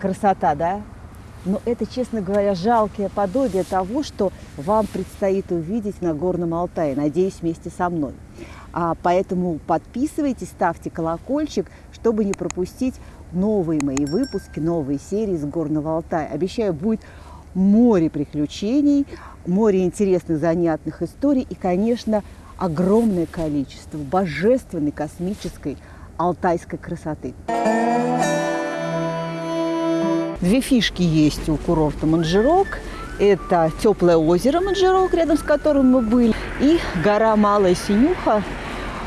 Красота, да? Но это, честно говоря, жалкое подобие того, что вам предстоит увидеть на Горном Алтае, надеюсь, вместе со мной. А поэтому подписывайтесь, ставьте колокольчик, чтобы не пропустить новые мои выпуски, новые серии с Горного Алтая. Обещаю, будет море приключений, море интересных, занятных историй и, конечно, огромное количество божественной космической алтайской красоты. Две фишки есть у курорта Манжирок. Это теплое озеро Манжирок, рядом с которым мы были, и гора Малая Синюха,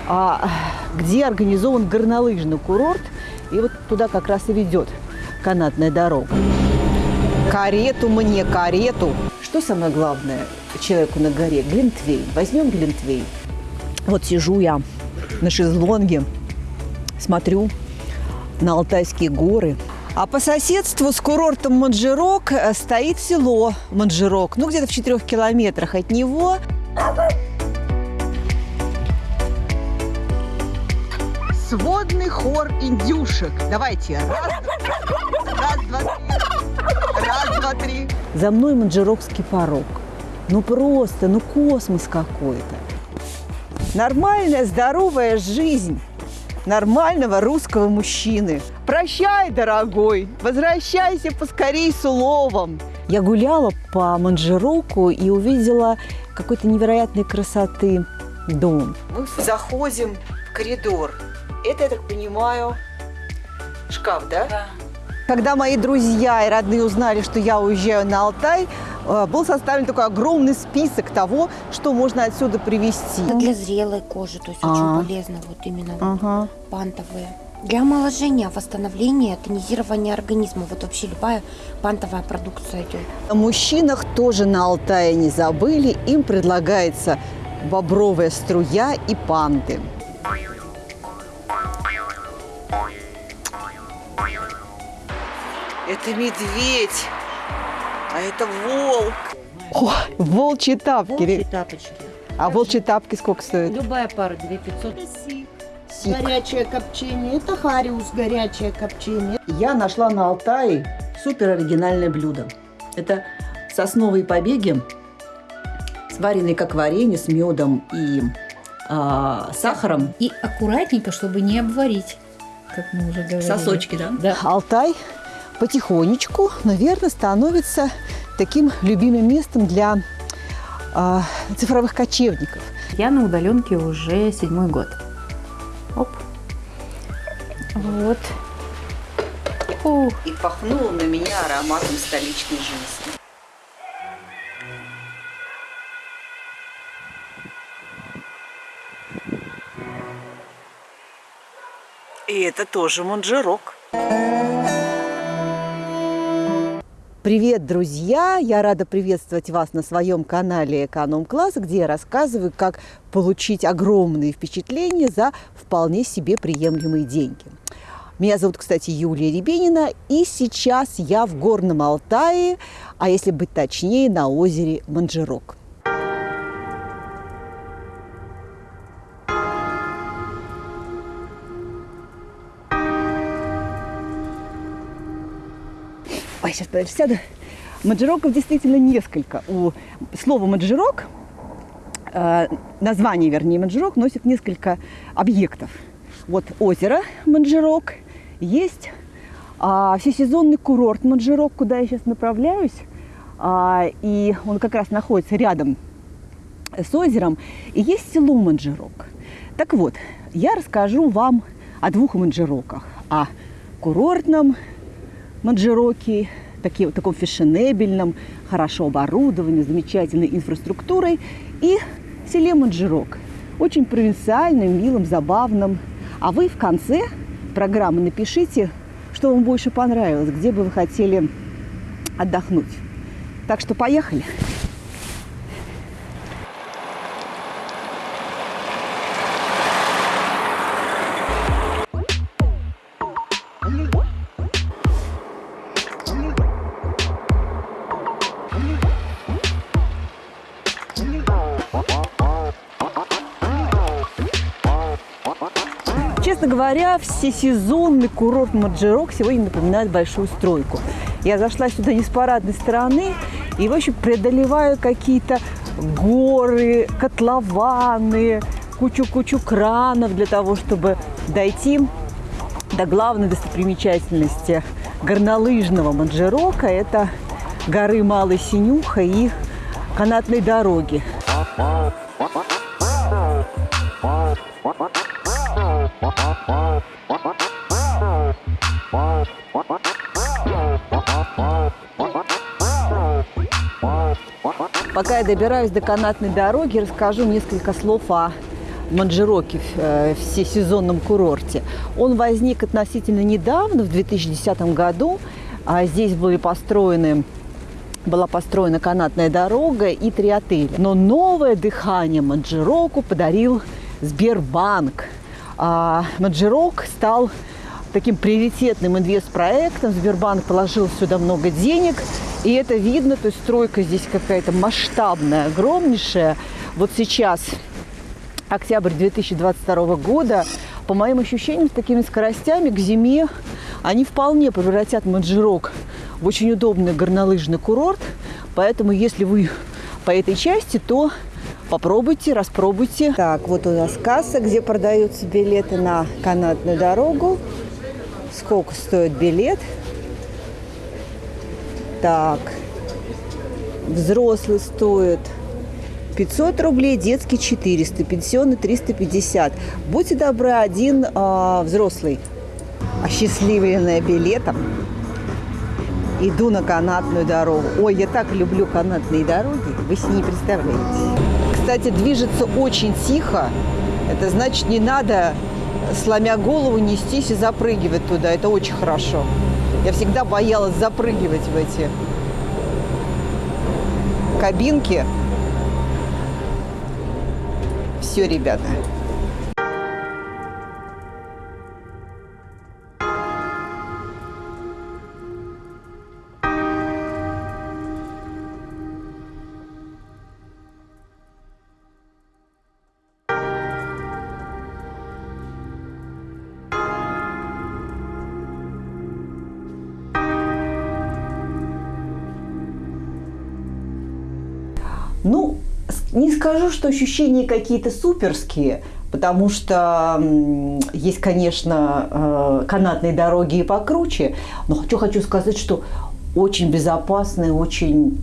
а, где организован горнолыжный курорт. И вот туда как раз и ведет канатная дорога. Карету мне, карету. Что самое главное человеку на горе? Глинтвейн. Возьмем глинтвейн. Вот сижу я на шезлонге, смотрю на Алтайские горы. А по соседству с курортом Манжирок э, стоит село Манжирок. Ну, где-то в четырех километрах от него. Сводный хор индюшек. Давайте. Раз, раз, два, три. Раз, два, три. За мной Манжирокский порог. Ну просто, ну космос какой-то. Нормальная, здоровая жизнь нормального русского мужчины. Прощай, дорогой, возвращайся поскорей с уловом. Я гуляла по Манжироку и увидела какой-то невероятной красоты дом. Мы заходим в коридор. Это, я так понимаю, шкаф, да? Да. Когда мои друзья и родные узнали, что я уезжаю на Алтай, был составлен такой огромный список того, что можно отсюда привезти. Это для зрелой кожи, то есть а очень полезно вот именно ага. пантовые. Для омоложения, восстановления, тонизирования организма. Вот вообще любая пантовая продукция идет. О мужчинах тоже на Алтае не забыли. Им предлагается бобровая струя и панты. Это медведь, а это волк. О, волчьи тапки. Волчьи тапочки. А волчьи тапки сколько стоят? Любая пара 2500. Сик. Горячее копчение. Это хариус, горячее копчение. Я нашла на Алтае супер оригинальное блюдо. Это сосновые побеги, сваренные как варенье с медом и а, сахаром. И аккуратненько, чтобы не обварить, как мы уже говорили. Сосочки, да? Да. Алтай потихонечку, наверное, становится таким любимым местом для э, цифровых кочевников. Я на удаленке уже седьмой год. Оп. Вот. Фух. И пахнуло на меня ароматом столичной жизни. И это тоже манжерок. Привет, друзья! Я рада приветствовать вас на своем канале Эконом Класс, где я рассказываю, как получить огромные впечатления за вполне себе приемлемые деньги. Меня зовут, кстати, Юлия Ребенина, и сейчас я в Горном Алтае, а если быть точнее, на озере Манжирок. Ой, сейчас, подожди, сяду. Маджироков действительно несколько. У слова маджирок, э, название, вернее, маджирок, носит несколько объектов. Вот озеро Манжирок, есть а, всесезонный курорт Манжирок, куда я сейчас направляюсь. А, и он как раз находится рядом с озером. И есть село Манжирок. Так вот, я расскажу вам о двух манжироках. О курортном Манджироки, такие, таком фешенебельном, хорошо оборудованном, замечательной инфраструктурой, и селе Манджирок, очень провинциальным, милым, забавным. А вы в конце программы напишите, что вам больше понравилось, где бы вы хотели отдохнуть. Так что поехали! Говоря, всесезонный курорт Маджирок сегодня напоминает большую стройку. Я зашла сюда не с парадной стороны и, в общем, преодолеваю какие-то горы, котлованы, кучу-кучу кранов для того, чтобы дойти до главной достопримечательности горнолыжного Манджирока. Это горы Малый Синюха и канатной дороги. Пока я добираюсь до канатной дороги, расскажу несколько слов о Манджироке, э, всесезонном курорте. Он возник относительно недавно, в 2010 году. А здесь были построены была построена канатная дорога и три отеля. Но новое дыхание Манджироку подарил Сбербанк. А Манджирок стал таким приоритетным инвестпроектом. Сбербанк положил сюда много денег, и это видно, то есть стройка здесь какая-то масштабная, огромнейшая. Вот сейчас октябрь 2022 года, по моим ощущениям, с такими скоростями к зиме они вполне превратят Манджирок в очень удобный горнолыжный курорт. Поэтому, если вы по этой части, то попробуйте, распробуйте. Так, вот у нас касса, где продаются билеты на канатную дорогу. Сколько стоит билет? Так, взрослый стоит 500 рублей, детский 400, пенсионный 350. Будьте добры, один э, взрослый, осчастливленная билетом, иду на канатную дорогу. Ой, я так люблю канатные дороги, вы себе не представляете. Кстати, движется очень тихо. Это значит, не надо, сломя голову, нестись и запрыгивать туда. Это очень хорошо. Я всегда боялась запрыгивать в эти кабинки. Все, ребята. Что ощущения какие-то суперские, потому что есть, конечно, э, канатные дороги и покруче, но что хочу сказать, что очень безопасная, очень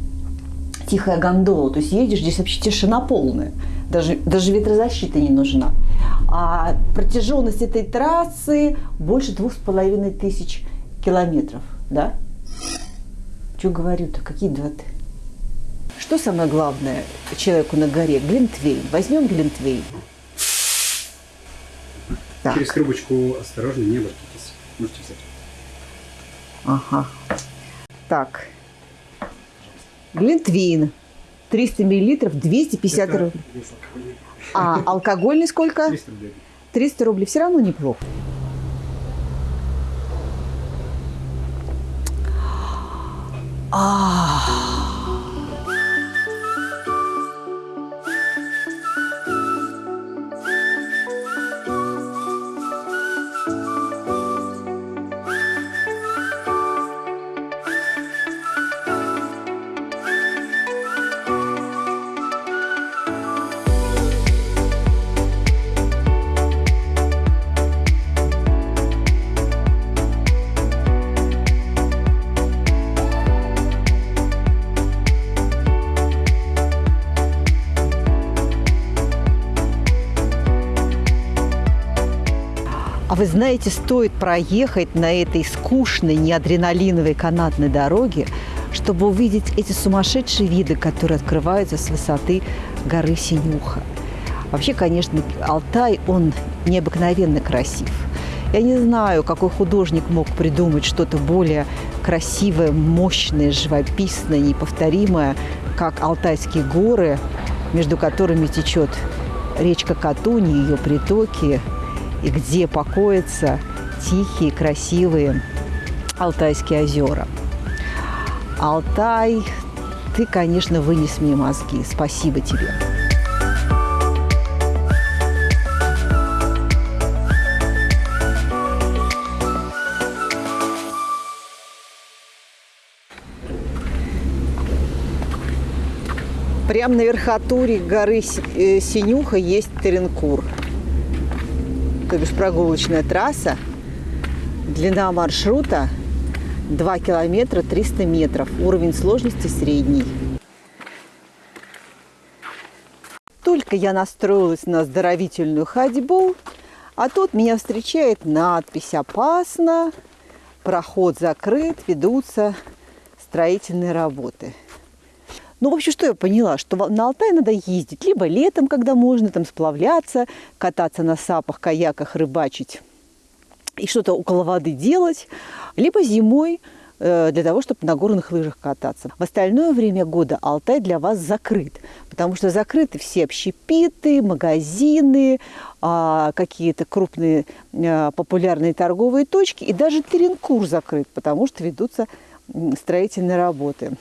тихая гондола. То есть едешь, здесь вообще тишина полная. Даже, даже ветрозащита не нужна. А протяженность этой трассы больше двух с половиной тысяч километров. Да? Что говорю-то? Какие два -то? Что самое главное человеку на горе? Глинтвейн. Возьмем глинтвейн. Так. Через трубочку осторожно, не оборотитесь. Можете взять. Ага. Так. Глинтвейн. 300 миллилитров, 250 Это рублей. алкогольный. А алкогольный сколько? 300 рублей. 300 рублей. Все равно неплохо. А, вы знаете, стоит проехать на этой скучной, неадреналиновой канатной дороге, чтобы увидеть эти сумасшедшие виды, которые открываются с высоты горы Синюха. Вообще, конечно, Алтай, он необыкновенно красив. Я не знаю, какой художник мог придумать что-то более красивое, мощное, живописное, неповторимое, как Алтайские горы, между которыми течет речка Катуни, ее притоки, и где покоятся тихие, красивые Алтайские озера. Алтай, ты, конечно, вынес мне мозги. Спасибо тебе. Прямо на верхотуре горы э, Синюха есть Теренкур – то бишь прогулочная трасса. Длина маршрута 2 километра 300 метров. Уровень сложности средний. Только я настроилась на оздоровительную ходьбу, а тут меня встречает надпись «Опасно», проход закрыт, ведутся строительные работы. Ну, в общем, что я поняла? Что на Алтай надо ездить либо летом, когда можно там сплавляться, кататься на сапах, каяках, рыбачить и что-то около воды делать, либо зимой э, для того, чтобы на горных лыжах кататься. В остальное время года Алтай для вас закрыт, потому что закрыты все общепиты, магазины, а, какие-то крупные а, популярные торговые точки, и даже Теренкур закрыт, потому что ведутся строительные работы.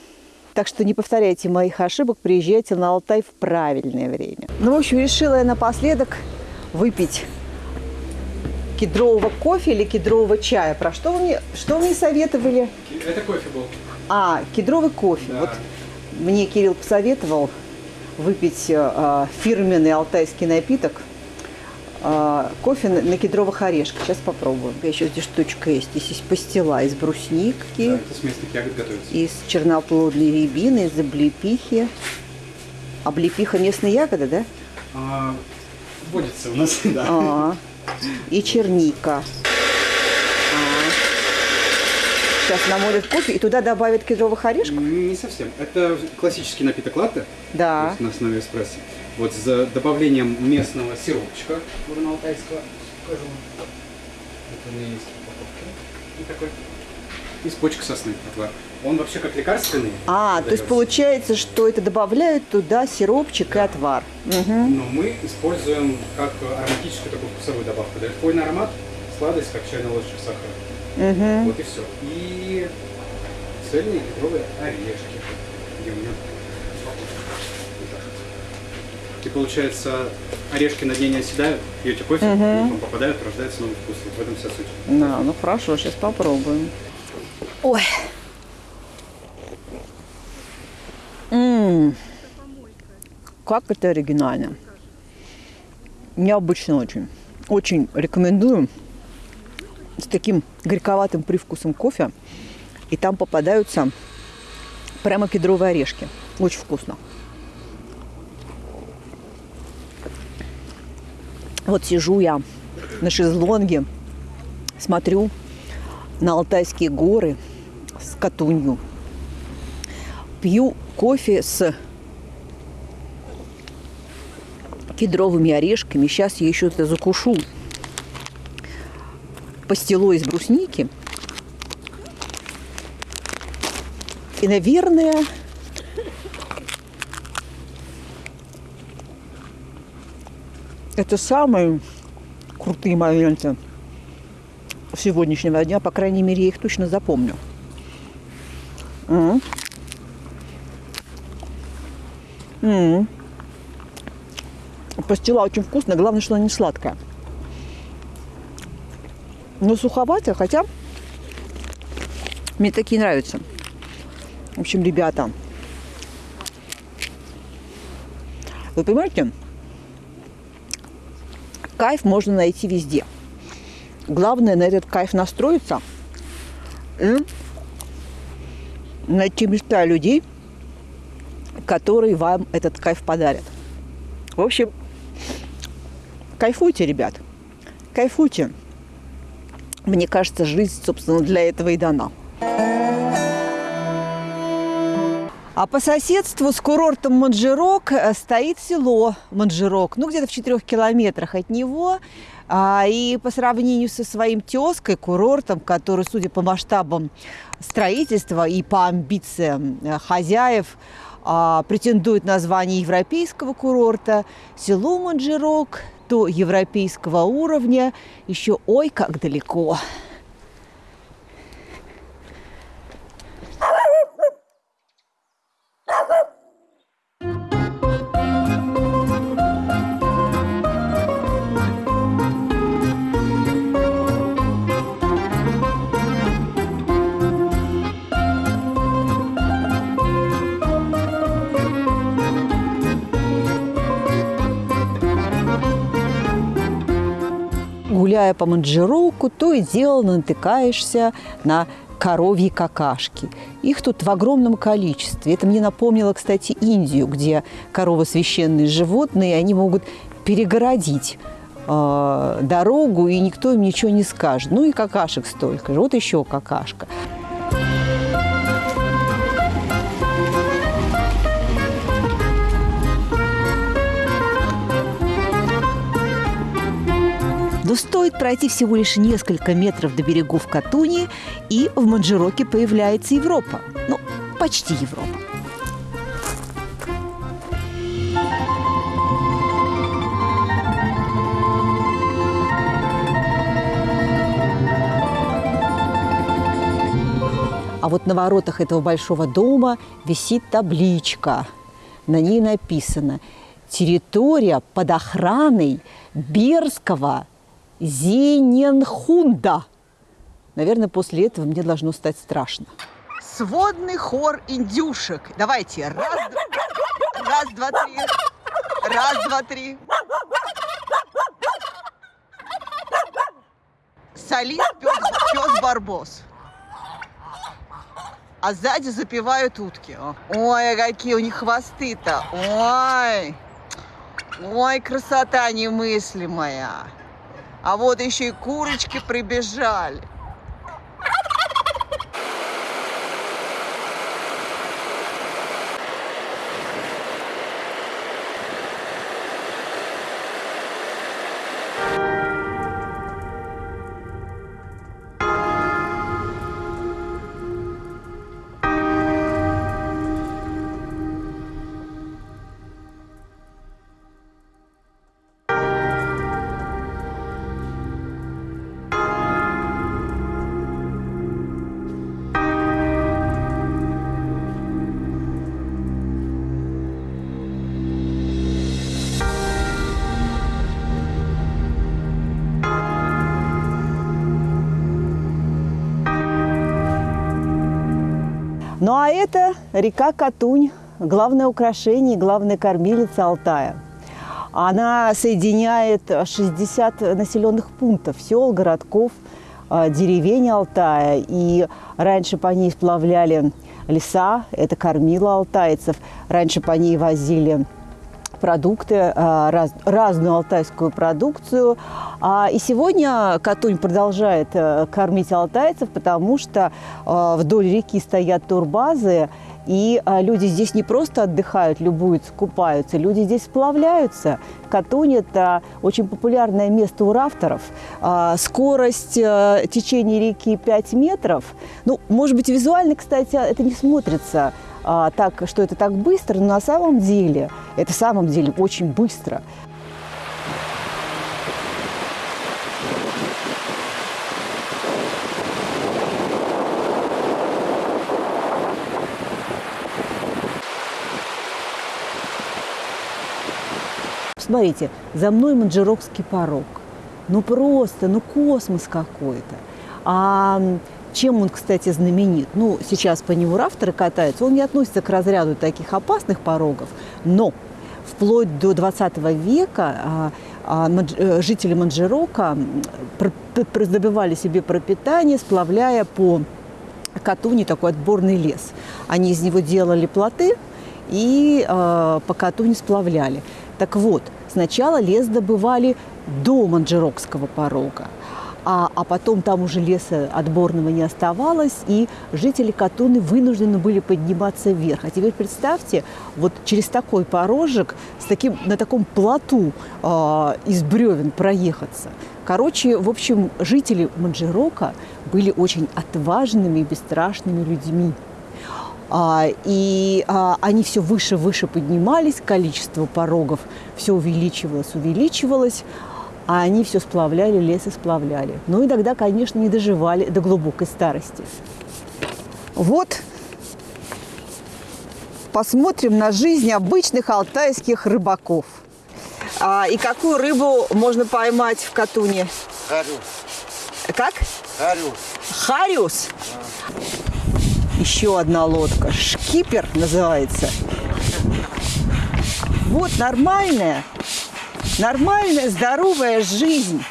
Так что не повторяйте моих ошибок, приезжайте на Алтай в правильное время. Ну, в общем, решила я напоследок выпить кедрового кофе или кедрового чая. Про что вы мне, что вы мне советовали? Это кофе был. А, кедровый кофе. Да. Вот мне Кирилл посоветовал выпить э, э, фирменный алтайский напиток. Э, кофе на, кедровых орешках. Сейчас попробуем. Еще здесь штучка есть. Здесь есть пастила из брусники, Да, это с местных ягод готовится. из черноплодной рябины, из облепихи. Облепиха местные ягоды, да? А, водится у нас, да. А, и черника. Сейчас намолят кофе и туда добавят кедровых орешков. Не совсем. Это классический напиток латте. Да. на основе эспрессо. Вот с добавлением местного сиропчика горно-алтайского. Покажу. Это у меня есть упаковка. И такой. Из почек сосны отвар. Он вообще как лекарственный. А, то есть получается, что это добавляют туда сиропчик и отвар. Мгм. Но мы используем как ароматическую такую вкусовую добавку. Дает хвойный аромат, сладость, как чайная ложечка сахара. Мгм. Вот и все. И цельные кедровые орешки. Где у меня? Вот так. И получается, орешки на дне не оседают, пьете кофе, Мгм. утром попадают, рождается новый вкус. Вот в этом вся суть. Да, ну хорошо, сейчас попробуем. Ой. М. Как это оригинально. Необычно очень. Очень рекомендую. С таким горьковатым привкусом кофе. И там попадаются прямо кедровые орешки. Очень вкусно. Вот сижу я на шезлонге, смотрю на Алтайские горы с Катунью. Пью кофе с кедровыми орешками. Сейчас я еще это закушу пастилой из брусники. И, наверное, это самые крутые моменты сегодняшнего дня, по крайней мере, я их точно запомню. М. М. Пастила очень вкусная, главное, что она не сладкая. Но суховатая, хотя мне такие нравятся. В общем, ребята, вы понимаете, кайф можно найти везде. Главное на этот кайф настроиться и найти места людей, которые вам этот кайф подарят. В общем, кайфуйте, ребят, кайфуйте. Мне кажется, жизнь, собственно, для этого и дана. А по соседству с курортом Манжирок э, стоит село Манжирок, ну где-то в четырех километрах от него. А, и по сравнению со своим тезкой, курортом, который, судя по масштабам строительства и по амбициям э, хозяев, а, претендует на звание европейского курорта, село Манжирок до европейского уровня еще ой как далеко. Гуляя по Манджироку, то и дело натыкаешься на коровьи какашки. Их тут в огромном количестве. Это мне напомнило, кстати, Индию, где коровы священные животные, и они могут перегородить э, дорогу, и никто им ничего не скажет. Ну и какашек столько же. Вот еще какашка. Но стоит пройти всего лишь несколько метров до берегов Катуни, и в Манджироке появляется Европа. Ну, почти Европа. А вот на воротах этого большого дома висит табличка. На ней написано «Территория под охраной Берского Зененхунда». Наверное, после этого мне должно стать страшно. Сводный хор индюшек. Давайте. Раз, два, раз, два, три. Раз, два, три. Солист пес, пес Барбос а сзади запивают утки. Ой, какие у них хвосты-то. Ой, ой, красота немыслимая. А вот еще и курочки прибежали. Ну а это река Катунь, главное украшение, главная кормилица Алтая. Она соединяет 60 населенных пунктов, сел, городков, а, деревень Алтая. И раньше по ней сплавляли леса, это кормило алтайцев. Раньше по ней возили продукты, а, раз, разную алтайскую продукцию. А, и сегодня Катунь продолжает э, кормить алтайцев, потому что а, вдоль реки стоят турбазы, и люди здесь не просто отдыхают, любуются, купаются, люди здесь сплавляются. Катунь – это очень популярное место у рафтеров. Скорость э, течения реки 5 метров. Ну, может быть, визуально, кстати, это не смотрится а, так, что это так быстро, но на самом деле это в самом деле очень быстро. Смотрите, за мной Манджирокский порог. Ну просто, ну космос какой-то. А чем он, кстати, знаменит? Ну, сейчас по нему рафтеры катаются. Он не относится к разряду таких опасных порогов, но вплоть до 20 века а, а, э, жители Манджирока добивали себе пропитание, сплавляя по Катуни такой отборный лес. Они из него делали плоты и э, по Катуни сплавляли. Так вот, сначала лес добывали до Манджирокского порога а, а потом там уже леса отборного не оставалось, и жители Катуны вынуждены были подниматься вверх. А теперь представьте, вот через такой порожек, с таким, на таком плоту э, из бревен проехаться. Короче, в общем, жители Манджирока были очень отважными и бесстрашными людьми. А, и а, они все выше выше поднимались, количество порогов все увеличивалось, увеличивалось а они все сплавляли, лес и сплавляли. Ну и тогда, конечно, не доживали до глубокой старости. Вот посмотрим на жизнь обычных алтайских рыбаков. А, и какую рыбу можно поймать в Катуне? Хариус. Как? Хариус. Хариус? Да. Еще одна лодка. Шкипер называется. Вот нормальная нормальная, здоровая жизнь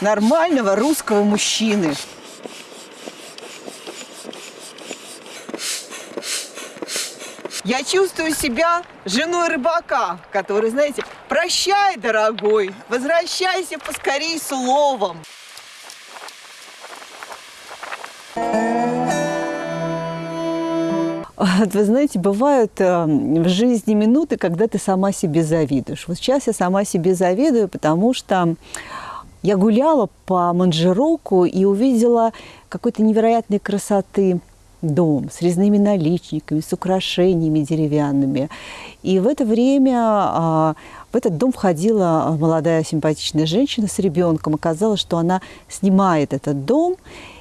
нормального русского мужчины. Я чувствую себя женой рыбака, который, знаете, прощай, дорогой, возвращайся поскорей с Вот Вы знаете, бывают э, в жизни минуты, когда ты сама себе завидуешь. Вот сейчас я сама себе завидую, потому что я гуляла по Манжероку и увидела какой-то невероятной красоты дом с резными наличниками, с украшениями деревянными. И в это время а, в этот дом входила молодая симпатичная женщина с ребенком. Оказалось, что она снимает этот дом,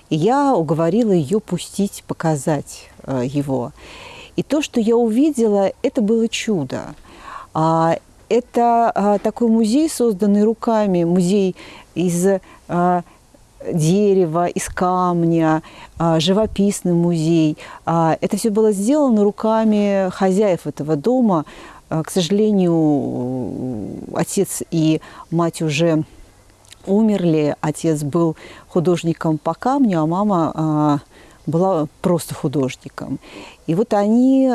и я уговорила ее пустить, показать э, его. И то, что я увидела, это было чудо. А, это а, такой музей, созданный руками, музей из а, дерева, из камня, живописный музей. Это все было сделано руками хозяев этого дома. К сожалению, отец и мать уже умерли. Отец был художником по камню, а мама была просто художником. И вот они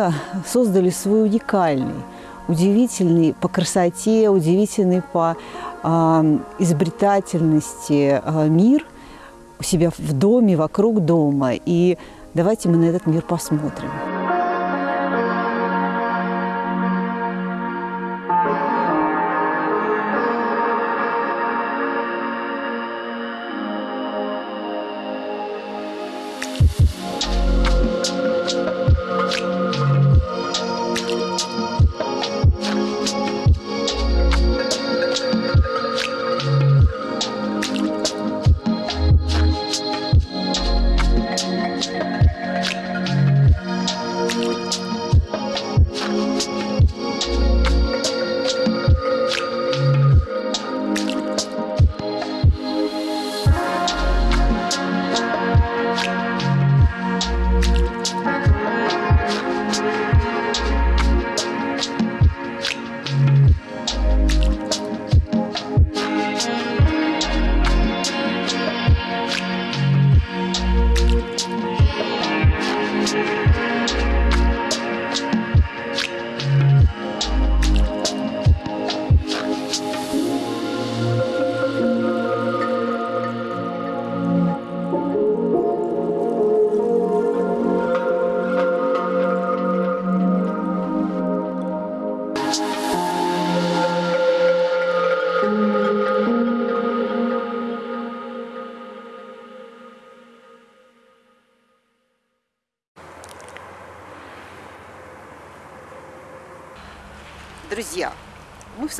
создали свой уникальный, удивительный по красоте, удивительный по а, изобретательности а, мир у себя в доме, вокруг дома. И давайте мы на этот мир посмотрим.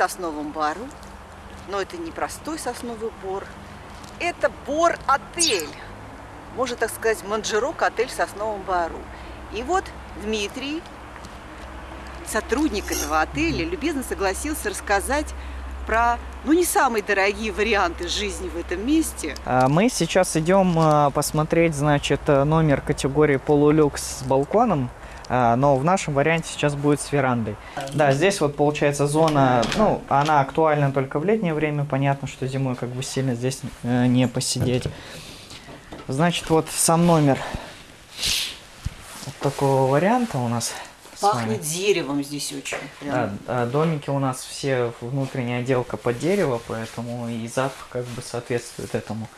Сосновом бару, но это не простой сосновый бор, это бор-отель. Можно так сказать, Манжерок отель в сосновом бару. И вот Дмитрий, сотрудник этого отеля, любезно согласился рассказать про, ну, не самые дорогие варианты жизни в этом месте. А, Мы сейчас идем а, посмотреть, значит, э, номер категории полулюкс с балконом, но в нашем варианте сейчас будет с верандой. Да, здесь вот получается зона, ну, она актуальна только в летнее время, понятно, что зимой как бы сильно здесь э, не посидеть. Значит, вот сам номер вот такого варианта у нас. Пахнет деревом здесь очень. прям. Да, а, домики у нас все внутренняя отделка под дерево, поэтому и запах как бы соответствует этому.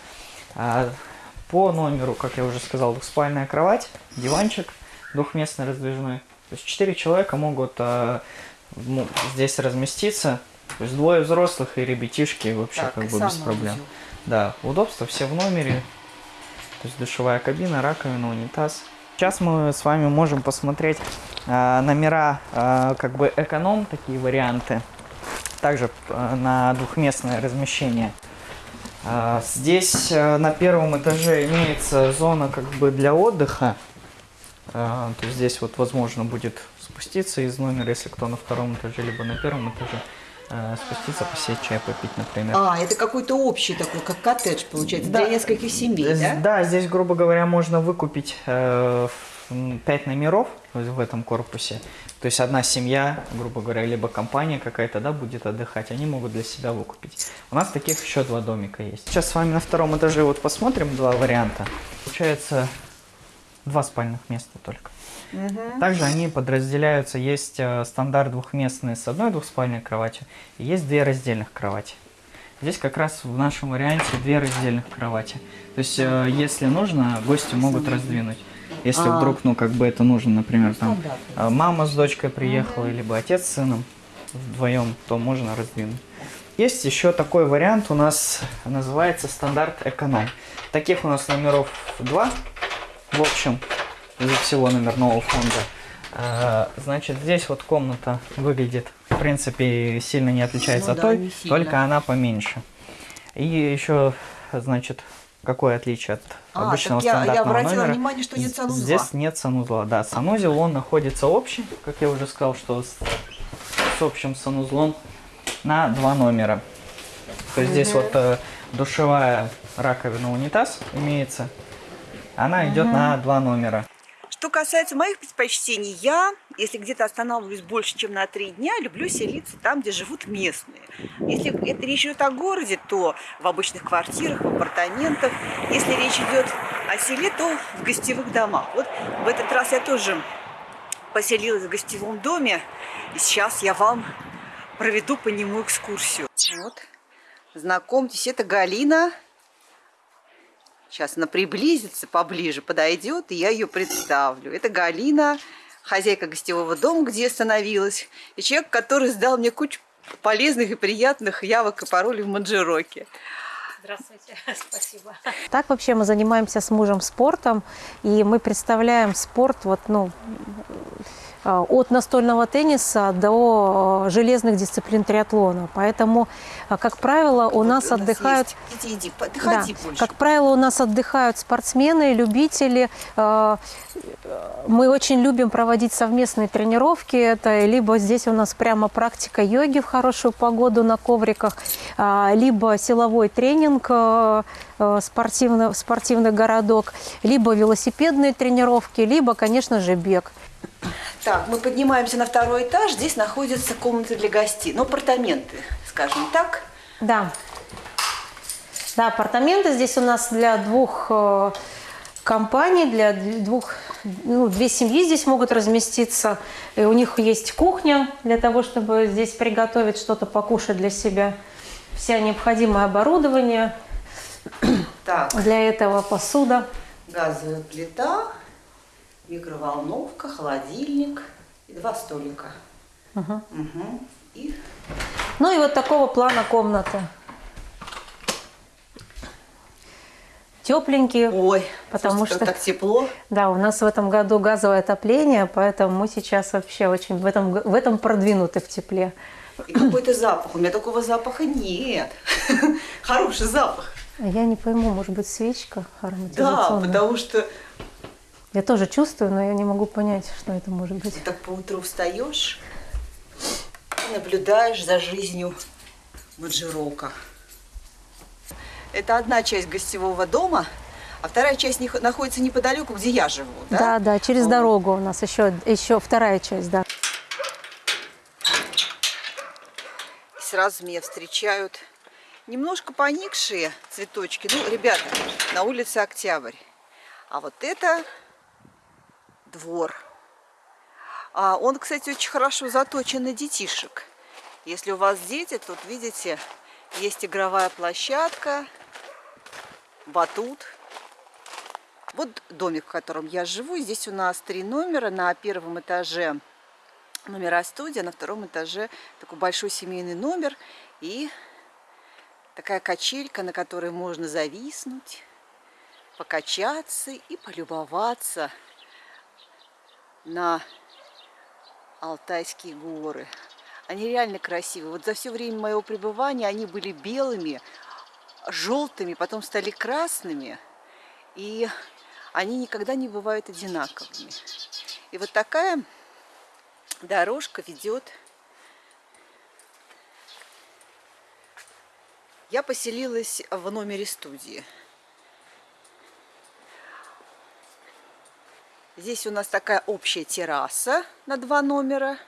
А по номеру, как я уже сказал, двухспальная кровать, диванчик двухместный раздвижной. То есть четыре человека могут а, здесь разместиться. То есть двое взрослых и ребятишки вообще Так, как бы без проблем. Да, удобства все в номере. То есть душевая кабина, раковина, унитаз. Сейчас мы с вами можем посмотреть а, номера а, как бы эконом, такие варианты. Также а, на двухместное размещение. А, здесь а, на первом этаже имеется зона как бы для отдыха. А, то здесь вот возможно будет спуститься из номера, если кто на втором этаже, либо на первом этаже, а, спуститься, посеять чай, попить, например. А, это какой-то общий такой, как коттедж, получается, Да. для нескольких семей, З- да? здесь, грубо говоря, можно выкупить э, в- 5 номеров в этом корпусе. То есть одна семья, грубо говоря, либо компания какая-то, да, будет отдыхать, они могут для себя выкупить. У нас таких еще два домика есть. Сейчас с вами на втором этаже вот посмотрим два варианта. Получается два спальных места только. Также они подразделяются. Есть э, стандарт двухместный с одной двухспальной кроватью, и есть две раздельных кровати. Здесь как раз в нашем варианте две раздельных кровати. То есть, э, если нужно, гости могут раздвинуть. Если А. вдруг, ну, как бы это нужно, например, там э, мама с дочкой приехала, либо отец с сыном вдвоем, то можно раздвинуть. Есть еще такой вариант у нас, называется стандарт эконом. Таких у нас номеров два, в общем, из всего номерного фонда. Э, Значит, здесь вот комната выглядит, в принципе, сильно не отличается Ну от той, только она поменьше. И еще, значит, какое отличие от А, обычного так я- я стандартного обратила номера? внимание, что нет санузла. Здесь нет санузла, да. Санузел, он находится общий, как я уже сказал, что с, с общим санузлом на два номера. То есть здесь вот э, душевая раковина, унитаз имеется. Она идет на два номера. Что касается моих предпочтений, я, если где-то останавливаюсь больше, чем на три дня, люблю селиться там, где живут местные. Если это речь идет о городе, то в обычных квартирах, в апартаментах. Если речь идет о селе, то в гостевых домах. Вот в этот раз я тоже поселилась в гостевом доме, и сейчас я вам проведу по нему экскурсию. Вот, знакомьтесь, это Галина. Сейчас она приблизится поближе, подойдет, и я ее представлю. Это Галина, хозяйка гостевого дома, где я остановилась, и человек, который сдал мне кучу полезных и приятных явок и паролей в Манджироке. Здравствуйте, спасибо. Так вообще мы занимаемся с мужем спортом, и мы представляем спорт вот, ну, от настольного тенниса до э, железных дисциплин триатлона. Поэтому, э, как правило, у нас отдыхают... есть. Иди, иди, Да, больше. как правило, у нас отдыхают спортсмены, любители. Э, Мы очень любим проводить совместные тренировки. Это либо здесь у нас прямо практика йоги в хорошую погоду на ковриках, а, либо силовой тренинг, э, э, спортивный, спортивный городок, либо велосипедные тренировки, либо, конечно же, бег. Так, мы поднимаемся на второй этаж. Здесь находятся комнаты для гостей. Ну, апартаменты, скажем так. Да. Да, апартаменты здесь у нас для двух э, компаний, для двух, ну, две семьи здесь могут разместиться. И у них есть кухня для того, чтобы здесь приготовить что-то покушать для себя. Вся необходимое оборудование Так, для этого, посуда. газовая плита, микроволновка, холодильник и два столика. Мгм. И Ну и вот такого плана комнаты. Тепленькие. Ой, Потому что- так тепло. Да, у нас в этом году газовое отопление, поэтому мы сейчас вообще очень в этом, в этом продвинуты в тепле. И какой-то запах. У меня такого запаха нет. Хороший запах. А Я не пойму, может быть, свечка Да, ароматизационная? потому что Я тоже чувствую, но я не могу понять, что это может быть. так по утру встаешь наблюдаешь за жизнью Маджирока. Это одна часть гостевого дома, а вторая часть них- находится неподалеку, где я живу. Да, Да, да, через Вот. дорогу у нас еще, еще вторая часть, да. И сразу меня встречают немножко поникшие цветочки. Ну, ребята, на улице Октябрь. А вот это двор. А он, кстати, очень хорошо заточен на детишек. Если у вас дети, тут, видите, есть игровая площадка, батут. Вот домик, в котором я живу. Здесь у нас три номера. На первом этаже номера студия, на втором этаже такой большой семейный номер и такая качелька, на которой можно зависнуть, покачаться и полюбоваться на Алтайские горы. Они реально красивые. Вот за все время моего пребывания они были белыми, желтыми, потом стали красными, и они никогда не бывают одинаковыми. И вот такая дорожка ведет. Я поселилась в номере студии. Здесь у нас такая общая терраса на два номера.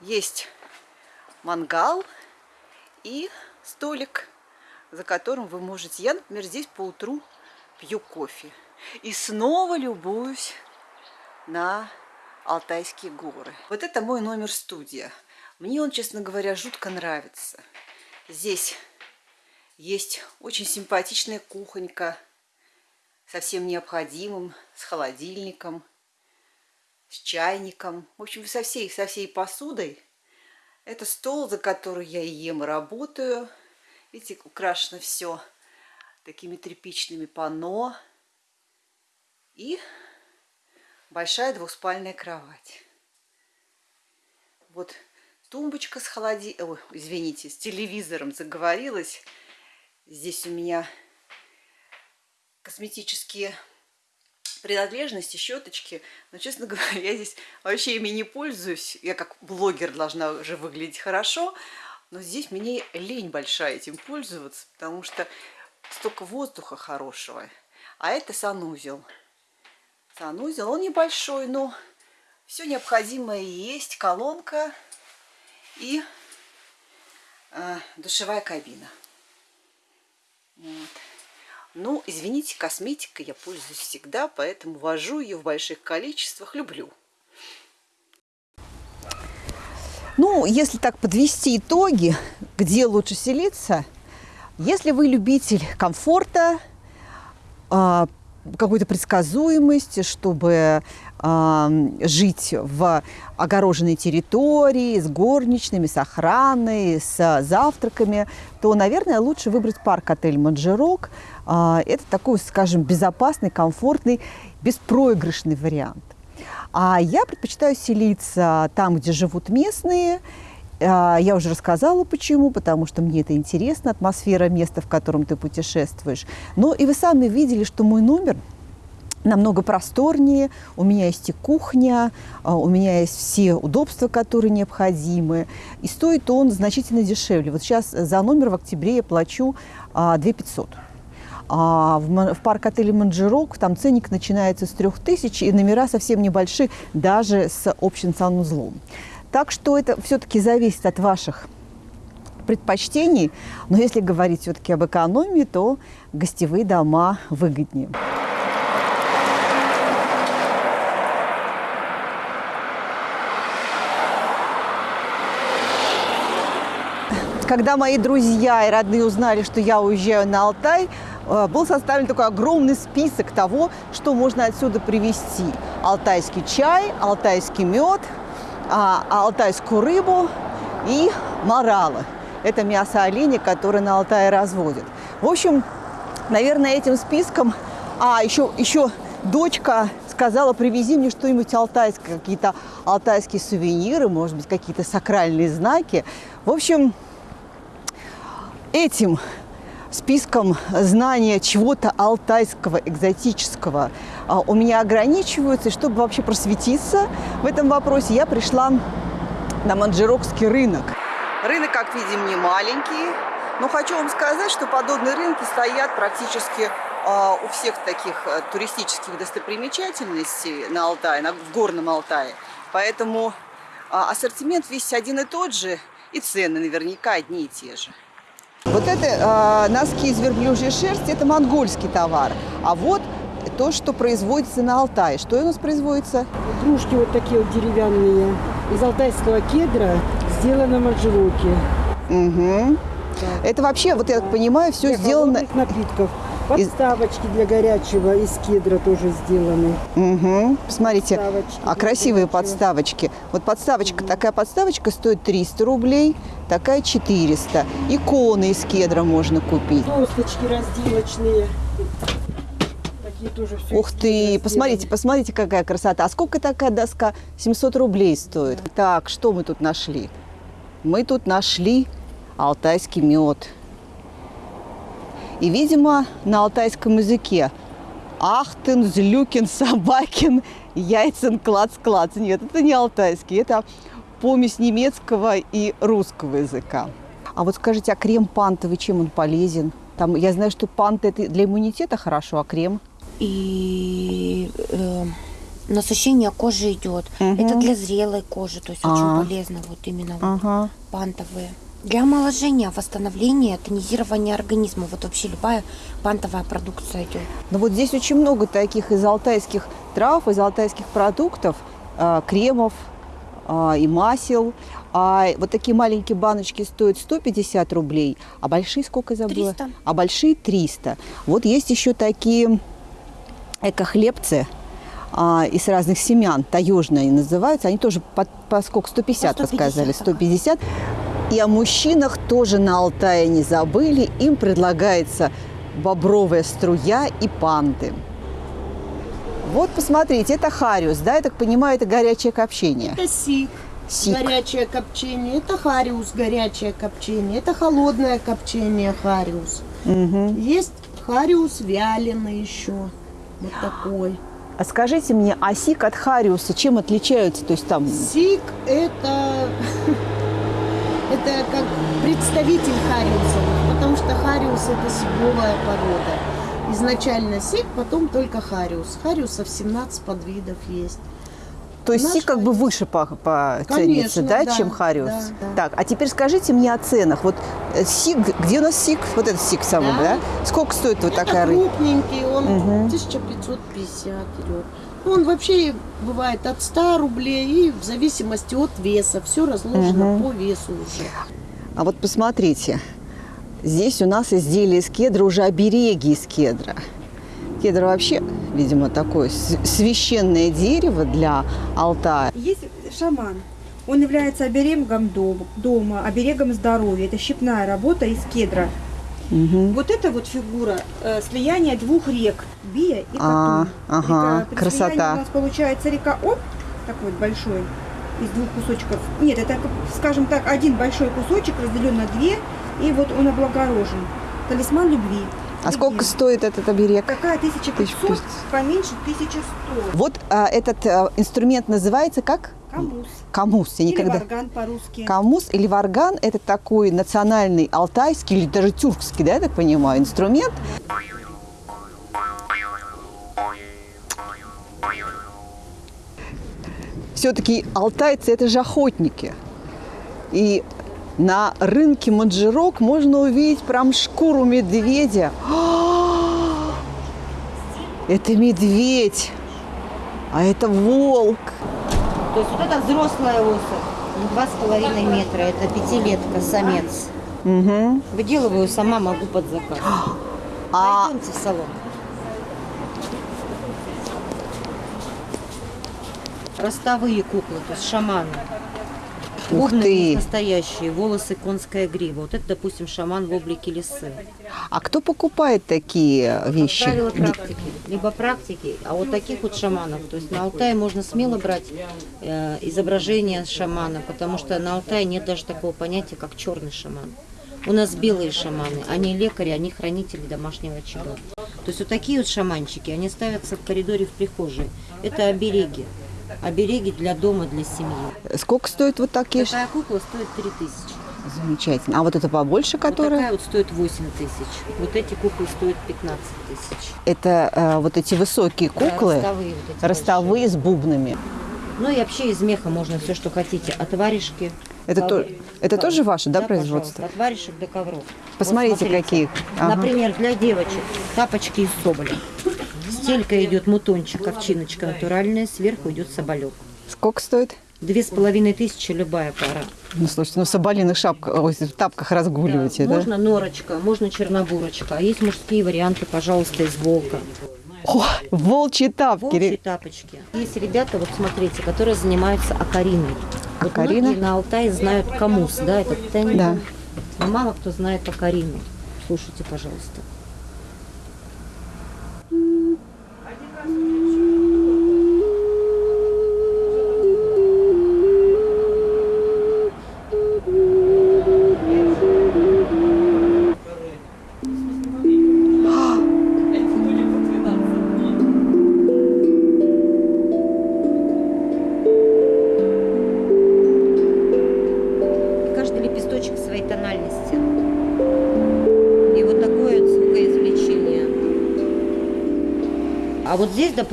Есть мангал и столик, за которым вы можете... Я, например, здесь по утру пью кофе. И снова любуюсь на Алтайские горы. Вот это мой номер студия. Мне он, честно говоря, жутко нравится. Здесь есть очень симпатичная кухонька со всем необходимым, с холодильником, с чайником. В общем, со всей, со всей посудой. Это стол, за который я ем, и работаю. Видите, украшено все такими тряпичными панно. И большая двухспальная кровать. Вот тумбочка с холоди... Ой, извините, с телевизором заговорилась. Здесь у меня косметические принадлежности, щеточки. Но, честно говоря, я здесь вообще ими не пользуюсь. Я как блогер должна уже выглядеть хорошо. Но здесь мне лень большая этим пользоваться, потому что столько воздуха хорошего. А это санузел. Санузел, он небольшой, но все необходимое есть. Колонка и э, душевая кабина. Вот. Ну, извините, косметикой я пользуюсь всегда, поэтому вожу ее в больших количествах, люблю. Ну, если так подвести итоги, где лучше селиться, если вы любитель комфорта, а, какой-то предсказуемости, чтобы э, жить в огороженной территории, с горничными, с охраной, с завтраками, то, наверное, лучше выбрать парк-отель «Манжерок». Э, это такой, скажем, безопасный, комфортный, беспроигрышный вариант. А я предпочитаю селиться там, где живут местные, я уже рассказала, почему, потому что мне это интересно, атмосфера места, в котором ты путешествуешь. Но и вы сами видели, что мой номер намного просторнее, у меня есть и кухня, у меня есть все удобства, которые необходимы, и стоит он значительно дешевле. Вот сейчас за номер в октябре я плачу 2 500. А в, в парк-отеле «Манджирок» там ценник начинается с 3000, и номера совсем небольшие, даже с общим санузлом. Так что это все-таки зависит от ваших предпочтений. Но если говорить все-таки об экономии, то гостевые дома выгоднее. Когда мои друзья и родные узнали, что я уезжаю на Алтай, был составлен такой огромный список того, что можно отсюда привезти. Алтайский чай, алтайский мед, алтайскую рыбу и моралы. Это мясо оленя, которое на Алтае разводят. В общем, наверное, этим списком... А, еще, еще дочка сказала, привези мне что-нибудь алтайское, какие-то алтайские сувениры, может быть, какие-то сакральные знаки. В общем, этим списком знания чего-то алтайского, экзотического а, у меня ограничиваются. И чтобы вообще просветиться в этом вопросе, я пришла на Манджирокский рынок. Рынок, как видим, не маленький, но хочу вам сказать, что подобные рынки стоят практически а, у всех таких а, туристических достопримечательностей на Алтае, на, в Горном Алтае. Поэтому а, ассортимент весь один и тот же, и цены наверняка одни и те же. Вот это э, носки из верблюжьей шерсти, это монгольский товар. А вот то, что производится на Алтае. Что у нас производится? Кружки вот такие вот деревянные. Из алтайского кедра сделано манжелоки. Угу. Да. Это вообще, вот я так понимаю, все для сделано... напитков. Подставочки для горячего из кедра тоже сделаны. Угу. Посмотрите, а красивые горячего. подставочки. Вот подставочка, угу. такая подставочка стоит 300 рублей, такая 400. Иконы из кедра можно купить. Досточки разделочные. Такие тоже все Ух ты, посмотрите, посмотрите, какая красота. А сколько такая доска? 700 рублей стоит. Да. Так, что мы тут нашли? Мы тут нашли алтайский мед. И, видимо, на алтайском языке Ахтен, Злюкин, Собакин, Яйцен, Клац-Клац. Нет, это не алтайский, это помесь немецкого и русского языка. А вот скажите, а крем пантовый, чем он полезен? Там, я знаю, что панта это для иммунитета хорошо, а крем? И э, насыщение кожи идет. Мгм. Это для зрелой кожи, то есть А. очень полезно вот именно вот Ага. пантовые. Для омоложения, восстановления, тонизирования организма. Вот вообще любая пантовая продукция идет. Ну вот здесь очень много таких из алтайских трав, из алтайских продуктов, а, кремов а, и масел. А вот такие маленькие баночки стоят 150 рублей, а большие сколько забыла? 300. А большие 300. Вот есть еще такие эко-хлебцы а, из разных семян, таежные называются. Они тоже по, по сколько? 150, По вы 150, сказали, ага. 150. И о мужчинах тоже на Алтае не забыли. Им предлагается бобровая струя и панты. Вот, посмотрите, это хариус, да, я так понимаю, это горячее копчение. Это сиг, Сиг. горячее копчение. Это хариус, горячее копчение. Это холодное копчение хариус. Мгм. Есть хариус вяленый еще. Вот такой. А скажите мне, а сиг от хариуса чем отличаются? То есть там... Сиг это, это как представитель хариуса, потому что хариус это сиговая порода. Изначально сик, потом только хариус. Хариусов 17 подвидов есть. То есть Наш сик как бы выше по, по Конечно, да, да, чем хариус? да, да. Так, а теперь скажите мне о ценах. Вот э, сик, где у нас сик? Вот этот сик самый, да? Да. Сколько стоит вот это такая рыба? крупненький, он Мгм. 1550 идет. Ну, он вообще бывает от 100 рублей и в зависимости от веса. Все разложено Мгм. по весу уже. А вот посмотрите, здесь у нас изделия из кедра, уже обереги из кедра. Кедр вообще, видимо, такое священное дерево для Алтая. Есть шаман. Он является оберегом дом- дома, оберегом здоровья. Это щипная работа из кедра. Мгм. Вот эта вот фигура э, слияния двух рек, Бия и А, Катун. ага, Река- красота. у нас получается река Оп, такой вот большой, из двух кусочков. Нет, это, скажем так, один большой кусочек разделен на две, и вот он облагорожен. Талисман любви. А сколько стоит этот оберег? Какая 1500, 1500. поменьше 1100. Вот а, этот а, инструмент называется как? Камус. Камус. Я Или никогда... варган по-русски. Камус или варган – это такой национальный алтайский или даже тюркский, да, я так понимаю, инструмент. Все-таки алтайцы – это же охотники. И на рынке Маджирок можно увидеть прям шкуру медведя. А! Это медведь, а это волк. То есть вот это взрослая особь, два с половиной метра, это пятилетка, самец. Мгм. Выделываю сама, могу под заказ. А Пойдемте в салон. Ростовые куклы, то есть шаманы. Ух ты. настоящие, волосы конская грива. Вот это, допустим, шаман в облике лисы. А кто покупает такие вещи? Правила практики. Либо практики, а вот таких вот шаманов. То есть на Алтае можно смело брать э, изображение шамана, потому что на Алтае нет даже такого понятия, как черный шаман. У нас белые шаманы, они лекари, они хранители домашнего очага. То есть вот такие вот шаманчики, они ставятся в коридоре в прихожей. Это обереги. Обереги для дома, для семьи. Сколько стоят вот такие? Такая кукла стоит 3000. Замечательно. А вот это побольше, Вот которая? такая вот стоит 8 тысяч. Вот эти куклы стоят 15 тысяч. Это э, вот эти высокие Да, куклы, ростовые вот эти ростовые с бубнами. Ну и вообще из меха можно все, что хотите. От варежки. Это, то, это тоже ваше, да, пожалуйста, производство? От варежек до ковров. Посмотрите, Вот какие. Ага. Например, для девочек тапочки из соболя. Стелька идет мутончик, овчиночка натуральная, сверху идет соболек. Сколько стоит? Две с половиной тысячи любая пара. Ну, слушайте, ну в соболиных шапках, ой, в тапках разгуливаете, да? Можно норочка, можно чернобурочка. А есть мужские варианты, пожалуйста, из волка. О, волчьи тапки. Волчьи тапочки. Есть ребята, вот смотрите, которые занимаются акариной. Вот Акарина? многие на Алтае знают камус, да, это тен. Да. Но мало кто знает акарину. Слушайте, пожалуйста.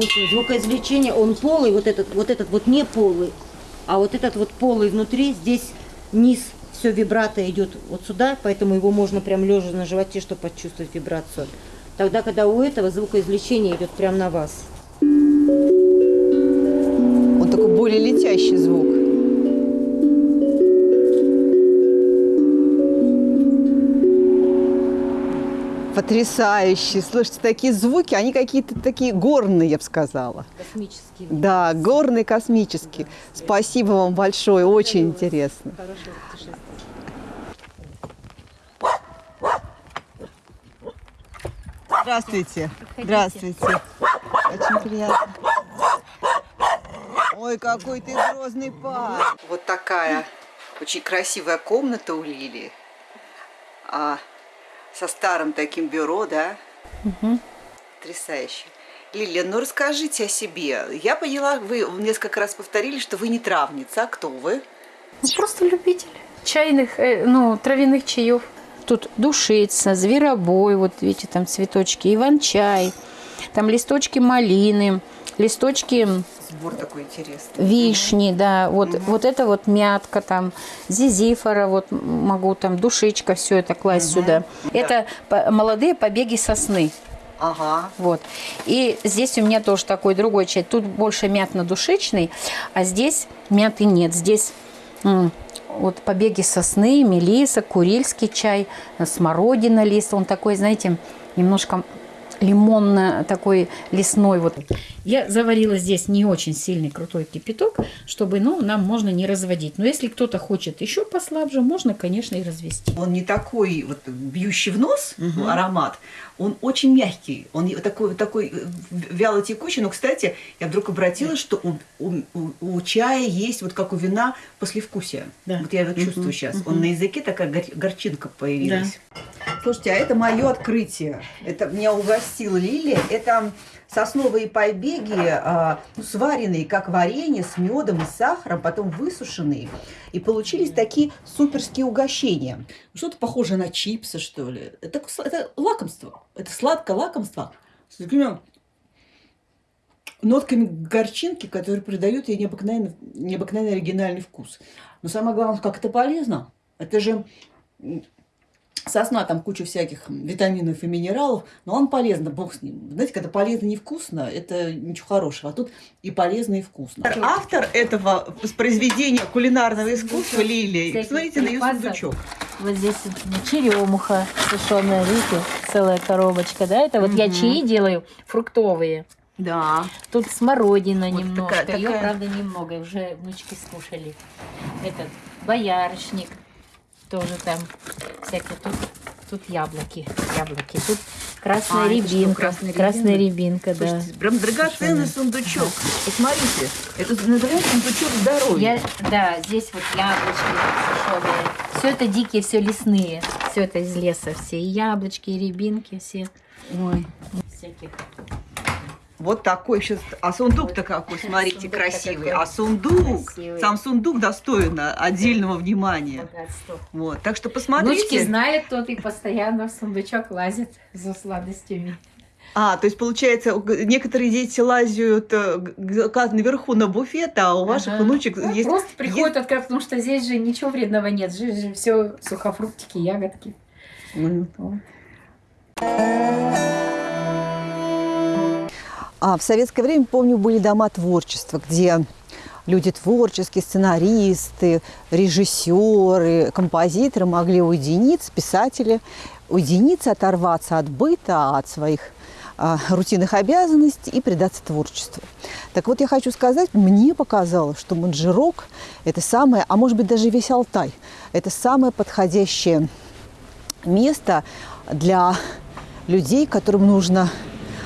Допустим, звукоизвлечение, он полый, вот этот, вот этот вот не полый, а вот этот вот полый внутри, здесь низ, все вибрато идет вот сюда, поэтому его можно прям лежа на животе, чтобы почувствовать вибрацию. Тогда, когда у этого звукоизвлечение идет прям на вас. Он такой более летящий звук. Потрясающие. Слушайте, такие звуки, они какие-то такие горные, я бы сказала. Космические. Да, горные, космические. Спасибо вам большое, очень интересно. Хорошего путешествия. Здравствуйте. Здравствуйте. Очень приятно. Ой, какой ты грозный парень. Вот такая очень красивая комната у Лили. А, со старым таким бюро, да? Потрясающе. Лилия, ну расскажите о себе. Я поняла, вы несколько раз повторили, что вы не травница. А кто вы? Ну, просто любитель чайных, э, ну, травяных чаев. Тут душица, зверобой, вот видите, там цветочки, иван-чай, там листочки малины, листочки Сбор такой интересный. вишни, да, вот, вот это вот мятка там, зизифора, вот могу там, душичка, все это класть сюда. Это по- молодые побеги сосны. Ага. Вот. И здесь у меня тоже такой другой чай. Тут больше мятно-душечный, а здесь мяты нет. Здесь вот побеги сосны, мелиса, курильский чай, смородина лист. Он такой, знаете, немножко лимонно такой лесной вот. Я заварила здесь не очень сильный крутой кипяток, чтобы, ну, нам можно не разводить. Но если кто-то хочет еще послабже, можно, конечно, и развести. Он не такой вот бьющий в нос аромат, он очень мягкий, он такой, такой э, вяло текучий. Но, кстати, я вдруг обратилась, что у, у- у- чая есть, вот как у вина, послевкусие. Да. Вот я его чувствую Мгм, сейчас. мгм. Он на языке такая гор- горчинка появилась. Слушайте, а это мое открытие. Это меня угостила Лилия. Это сосновые побеги, ну, сваренные как варенье с медом и сахаром, потом высушенные. И получились такие суперские угощения. Что-то похожее на чипсы, что ли. Это, это лакомство. Это сладкое лакомство. С такими нотками горчинки, которые придают ей необыкновенно, необыкновенно оригинальный вкус. Но самое главное, как это полезно. Это же сосна, там куча всяких витаминов и минералов, но он полезно, бог с ним. Знаете, когда полезно и невкусно, это ничего хорошего. А тут и полезно, и вкусно. Автор этого произведения кулинарного искусства Лилия. Посмотрите на ее сундучок. Вот здесь черемуха сушеная, видите, целая коробочка, да? Это вот я чаи делаю фруктовые. Да. Тут смородина Вот немножко, такая- ее, такая- правда, немного, уже внучки скушали. Этот боярышник тоже там всякие. Тут, тут яблоки, яблоки. Тут красная А, рябинка, красная красная рябинка, да. Слушайте, прям драгоценный сундучок. Посмотрите, это называется сундучок здоровья. Я, да, здесь вот яблочки сушеные. Все это дикие, все лесные. Все это из леса. Все и яблочки, и рябинки, все. Ой. Всяких. Вот такой сейчас. А сундук-то какой, смотрите, Сундук-то красивый. какой А сундук, красивый. сам сундук достоин отдельного внимания. Богатство. Вот, так что Внучки посмотрите. знают, тот и постоянно в сундучок лазит за сладостями. А, то есть получается, некоторые дети лазят э, наверху на буфет, а у ваших Ага. внучек Ну, есть. Просто приходят открывать, потому что здесь же ничего вредного нет. Здесь же все сухофруктики, ягодки. Мгм. Вот. А в советское время, помню, были дома творчества, где люди творческие, сценаристы, режиссеры, композиторы могли уединиться, писатели, уединиться, оторваться от быта, от своих а, рутинных обязанностей и предаться творчеству. Так вот, я хочу сказать, мне показалось, что Манжирок – это самое, а может быть даже весь Алтай, это самое подходящее место для людей, которым нужно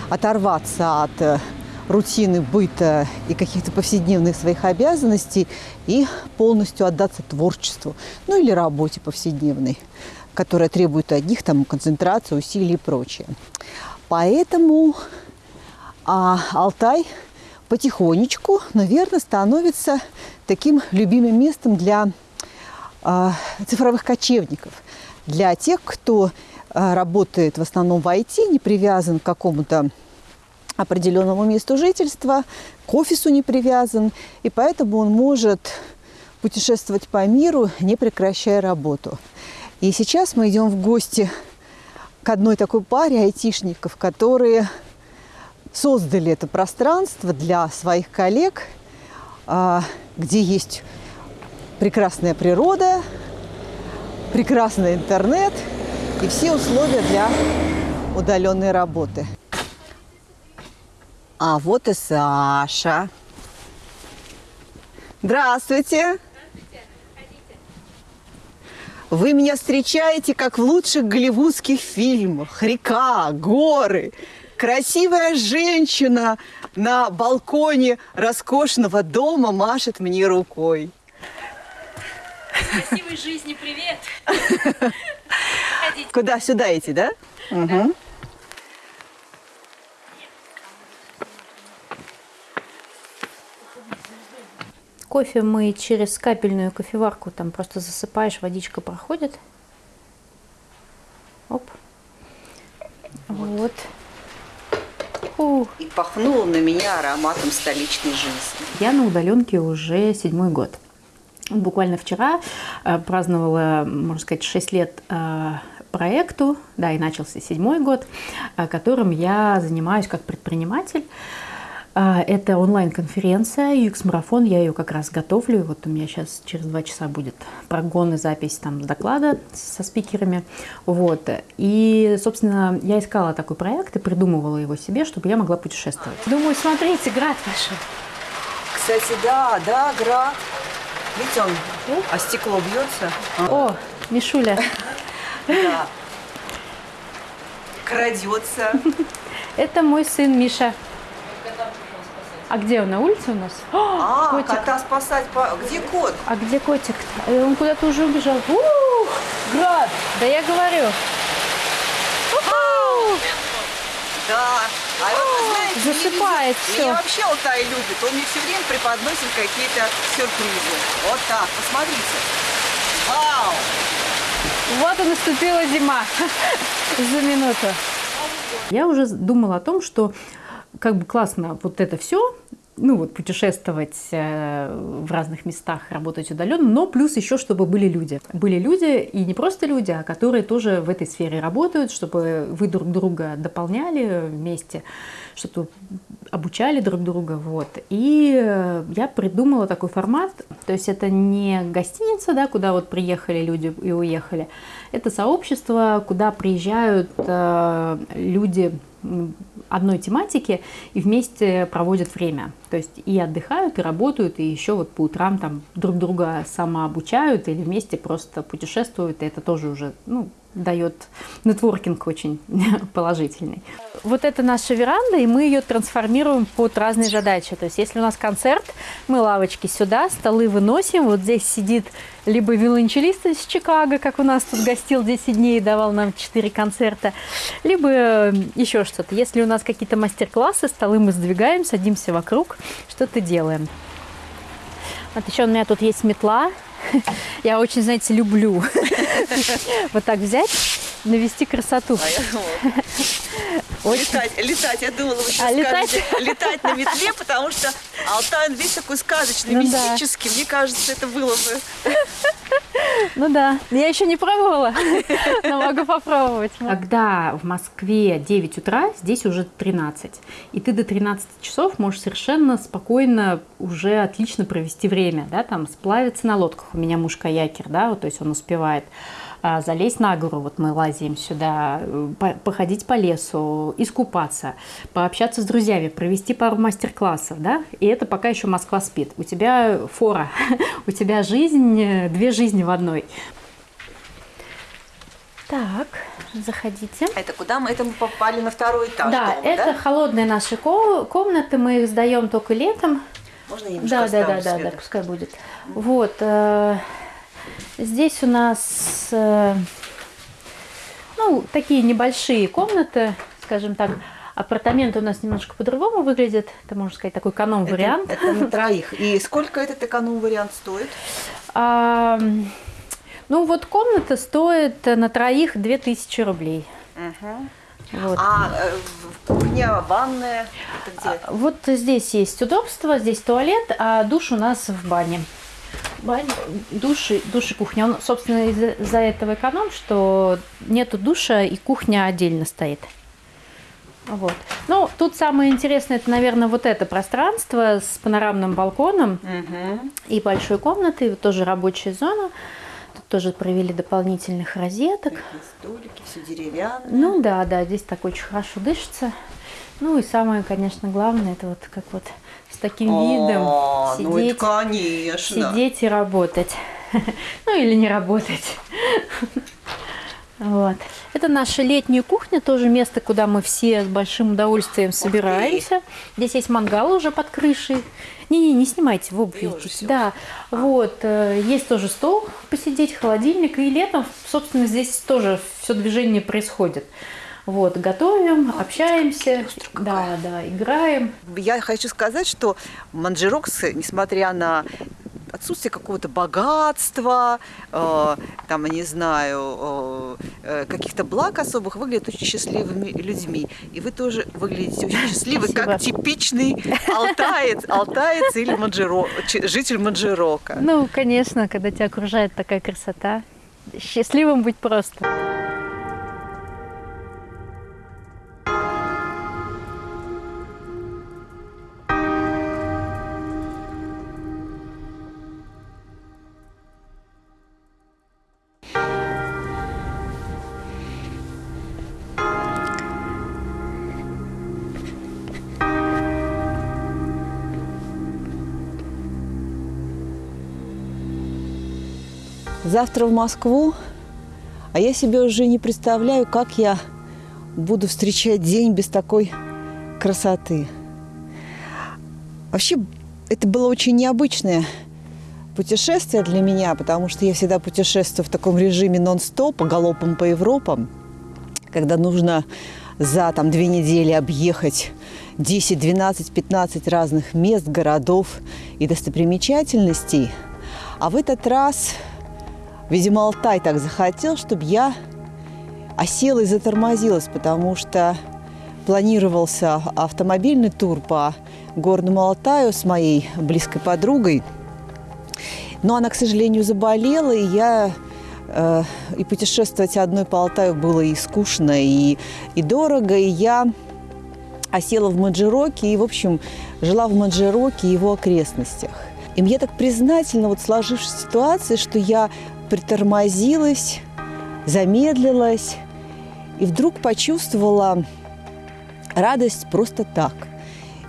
оторваться от э, рутины быта и каких-то повседневных своих обязанностей и полностью отдаться творчеству, ну или работе повседневной, которая требует от них там концентрации, усилий и прочее. Поэтому а, Алтай потихонечку, наверное, становится таким любимым местом для а, цифровых кочевников, для тех, кто работает в основном в IT, не привязан к какому-то определенному месту жительства, к офису не привязан, и поэтому он может путешествовать по миру, не прекращая работу. И сейчас мы идем в гости к одной такой паре айтишников, которые создали это пространство для своих коллег, а, где есть прекрасная природа, прекрасный интернет и все условия для удаленной работы. А вот и Саша. Здравствуйте. Вы меня встречаете, как в лучших голливудских фильмах. Река, горы, красивая женщина на балконе роскошного дома машет мне рукой. Красивой жизни привет! Куда? Сюда идти, да? Угу. Кофе мы через капельную кофеварку, там просто засыпаешь, водичка проходит. Оп. Вот. Фу. И пахнуло на меня ароматом столичной жизни. Я на удаленке уже седьмой год. Буквально вчера э, праздновала, можно сказать, 6 лет э, проекту, да, и начался седьмой год, э, которым я занимаюсь как предприниматель. Э, это онлайн-конференция UX-марафон, я ее как раз готовлю. Вот у меня сейчас через два часа будет прогон и запись там доклада со спикерами. Вот. И, собственно, я искала такой проект и придумывала его себе, чтобы я могла путешествовать. Думаю, смотрите, град пошел. Кстати, да, да, град. Видите, он, а стекло бьется. О, Мишуля. Да. Крадется. Это мой сын Миша. А где он? На улице у нас? А, котик. кота спасать. По... Где кот? А где котик? -то? Он куда-то уже убежал. Ух, град! Да я говорю. Да. А вот, знаете, Засыпает меня, все. Меня вообще Алтай любит. Он мне все время преподносит какие-то сюрпризы. Вот так, посмотрите. Вау! Вот и наступила зима за минуту. Я уже думала о том, что как бы классно вот это все, ну вот путешествовать э, в разных местах, работать удаленно, но плюс еще, чтобы были люди. Были люди, и не просто люди, а которые тоже в этой сфере работают, чтобы вы друг друга дополняли вместе, чтобы обучали друг друга. Вот. И э, я придумала такой формат, то есть это не гостиница, да, куда вот приехали люди и уехали, это сообщество, куда приезжают э, люди одной тематики и вместе проводят время. То есть и отдыхают, и работают, и еще вот по утрам там друг друга самообучают или вместе просто путешествуют, и это тоже уже ну, дает нетворкинг очень положительный. Вот это наша веранда, и мы ее трансформируем под разные задачи. То есть если у нас концерт, мы лавочки сюда, столы выносим, вот здесь сидит либо виолончелист из Чикаго, как у нас тут гостил 10 дней и давал нам 4 концерта, либо еще что-то. Если у нас какие-то мастер-классы, столы мы сдвигаем, садимся вокруг, что-то делаем. Вот еще у меня тут есть метла. Я очень, знаете, люблю вот так взять, навести красоту. Очень. Летать, летать, я думала, вы сейчас А, скажете, летать? летать на метле, потому что Алтай, он весь такой сказочный, Ну да. мистический. Мне кажется, это было бы. Ну да, я еще не пробовала, но могу попробовать. Когда в Москве 9 утра, здесь уже 13. И ты до 13 часов можешь совершенно спокойно уже отлично провести время, да, там сплавиться на лодках. У меня муж каякер, да, вот, то есть он успевает а, залезть на гору, вот мы лазим сюда, э, по- походить по лесу, искупаться, пообщаться с друзьями, провести пару мастер-классов, да, и это пока еще Москва спит. У тебя фора, у тебя жизнь, э, две жизни в одной. Так, заходите. Это куда мы? Это мы попали на второй этаж да, дома, это да? холодные наши ко- комнаты, мы их сдаем только летом. Можно я немножко Да, да, да, да, да, пускай будет. Вот. э, Здесь у нас, э, ну, такие небольшие комнаты, скажем так. Апартаменты у нас немножко по-другому выглядят. Это, можно сказать, такой эконом-вариант. Это, это на троих. И сколько этот эконом-вариант стоит? А, ну, вот комната стоит на троих 2000 рублей. Мгм. Вот. А э, кухня, ванная, это где? А, Вот здесь есть удобство, здесь туалет, а душ у нас в бане. Баня, душ, и- кухня. Он, собственно, из-за этого эконом, что нету душа и кухня отдельно стоит. Вот. Ну, тут самое интересное, это, наверное, вот это пространство с панорамным балконом и большой комнатой, вот тоже рабочая зона. Тут тоже провели дополнительных розеток. Столики, все деревянное. Ну да, да, здесь так очень хорошо дышится. Ну и самое, конечно, главное, это вот как вот с таким видом А, ну это сидеть, конечно. сидеть и работать. Ну или не работать. Вот. Это наша летняя кухня, тоже место, куда мы все с большим удовольствием собираемся. Здесь есть мангал уже под крышей. Не-не, не снимайте в обувь. идите. Да, вот. э, Есть тоже стол посидеть, холодильник. И летом, собственно, здесь тоже все движение происходит. Вот, готовим, общаемся, да, да, играем. Я хочу сказать, что Манджирокс, несмотря на отсутствие какого-то богатства, э, там, не знаю, э, каких-то благ особых, выглядит очень счастливыми людьми. И вы тоже выглядите очень счастливы, как Спасибо. типичный алтаец, алтаец или манджиро, житель Манджирока. Ну, конечно, когда тебя окружает такая красота, счастливым быть просто. Завтра в Москву, а я себе уже не представляю, как я буду встречать день без такой красоты. Вообще, это было очень необычное путешествие для меня, потому что я всегда путешествую в таком режиме нон-стоп, галопом по Европам, когда нужно за там, две недели объехать 10, 12, 15 разных мест, городов и достопримечательностей. А в этот раз, видимо, Алтай так захотел, чтобы я осела и затормозилась, потому что планировался автомобильный тур по горному Алтаю с моей близкой подругой. Но она, к сожалению, заболела, и я э, и путешествовать одной по Алтаю было и скучно, и, и дорого, и я осела в Маджироке и, в общем, жила в Маджироке и его окрестностях. И мне так признательно вот сложившись ситуация, что я притормозилась, замедлилась и вдруг почувствовала радость просто так,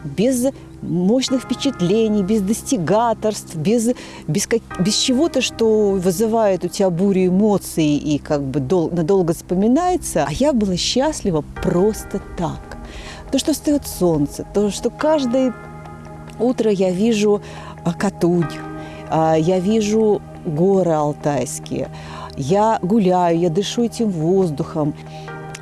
без мощных впечатлений, без достигаторств, без, без, без чего-то, что вызывает у тебя бурю эмоций и как бы дол, надолго вспоминается. А я была счастлива просто так. То, что встает солнце, то, что каждое утро я вижу а, Катунь, а, я вижу горы алтайские, я гуляю, я дышу этим воздухом.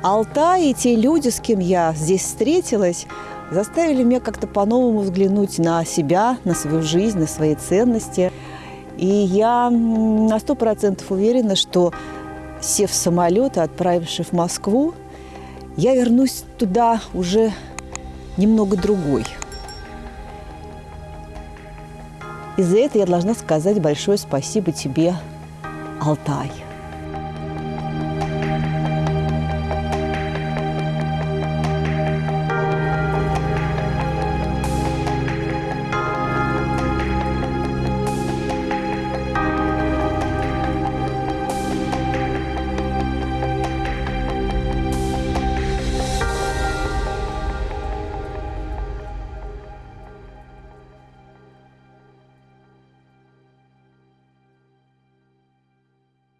Алтай и те люди, с кем я здесь встретилась, заставили меня как-то по-новому взглянуть на себя, на свою жизнь, на свои ценности. И я на сто процентов уверена, что, сев в самолет и отправившись в Москву, я вернусь туда уже немного другой. И за это я должна сказать большое спасибо тебе, Алтай.